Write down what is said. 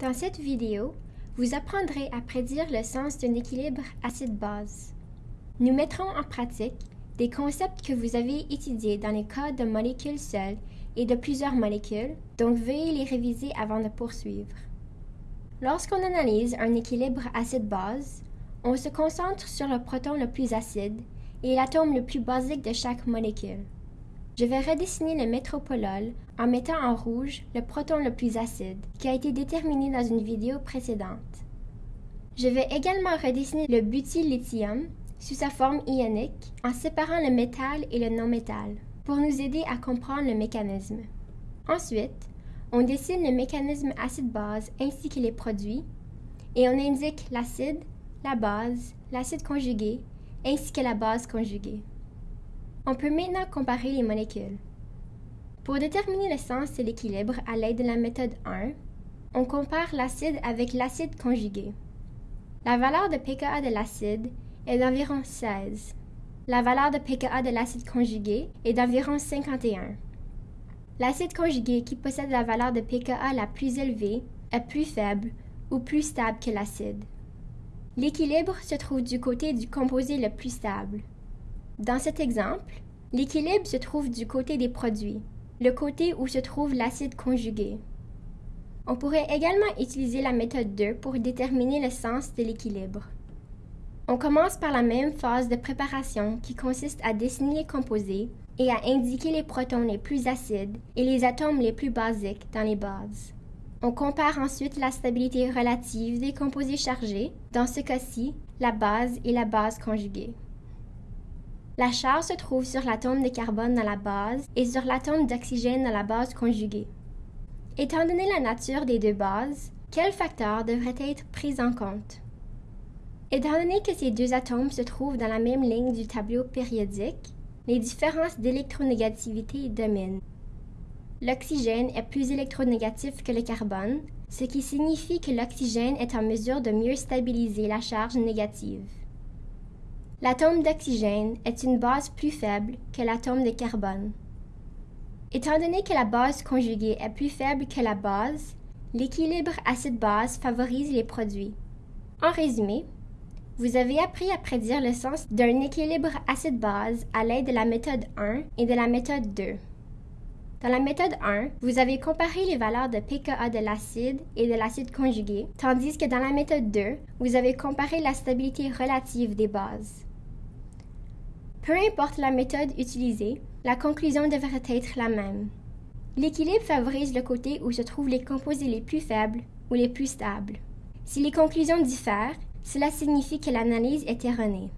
Dans cette vidéo, vous apprendrez à prédire le sens d'un équilibre acide-base. Nous mettrons en pratique des concepts que vous avez étudiés dans les cas de molécules seules et de plusieurs molécules, donc veuillez les réviser avant de poursuivre. Lorsqu'on analyse un équilibre acide-base, on se concentre sur le proton le plus acide et l'atome le plus basique de chaque molécule. Je vais redessiner le métropolol en mettant en rouge le proton le plus acide, qui a été déterminé dans une vidéo précédente. Je vais également redessiner le butyllithium sous sa forme ionique en séparant le métal et le non-métal pour nous aider à comprendre le mécanisme. Ensuite, on dessine le mécanisme acide-base ainsi que les produits et on indique l'acide, la base, l'acide conjugué ainsi que la base conjuguée. On peut maintenant comparer les molécules. Pour déterminer le sens de l'équilibre à l'aide de la méthode 1, on compare l'acide avec l'acide conjugué. La valeur de pKa de l'acide est d'environ 16. La valeur de pKa de l'acide conjugué est d'environ 51. L'acide conjugué qui possède la valeur de pKa la plus élevée est plus faible ou plus stable que l'acide. L'équilibre se trouve du côté du composé le plus stable. Dans cet exemple, l'équilibre se trouve du côté des produits, le côté où se trouve l'acide conjugué. On pourrait également utiliser la méthode 2 pour déterminer le sens de l'équilibre. On commence par la même phase de préparation qui consiste à dessiner les composés et à indiquer les protons les plus acides et les atomes les plus basiques dans les bases. On compare ensuite la stabilité relative des composés chargés, dans ce cas-ci, la base et la base conjuguée. La charge se trouve sur l'atome de carbone dans la base et sur l'atome d'oxygène dans la base conjuguée. Étant donné la nature des deux bases, quels facteurs devraient être pris en compte? Étant donné que ces deux atomes se trouvent dans la même ligne du tableau périodique, les différences d'électronégativité dominent. L'oxygène est plus électronégatif que le carbone, ce qui signifie que l'oxygène est en mesure de mieux stabiliser la charge négative. L'atome d'oxygène est une base plus faible que l'atome de carbone. Étant donné que la base conjuguée est plus faible que la base, l'équilibre acide-base favorise les produits. En résumé, vous avez appris à prédire le sens d'un équilibre acide-base à l'aide de la méthode 1 et de la méthode 2. Dans la méthode 1, vous avez comparé les valeurs de pKa de l'acide et de l'acide conjugué, tandis que dans la méthode 2, vous avez comparé la stabilité relative des bases. Peu importe la méthode utilisée, la conclusion devrait être la même. L'équilibre favorise le côté où se trouvent les composés les plus faibles ou les plus stables. Si les conclusions diffèrent, cela signifie que l'analyse est erronée.